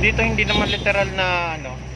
dito hindi naman literal na ano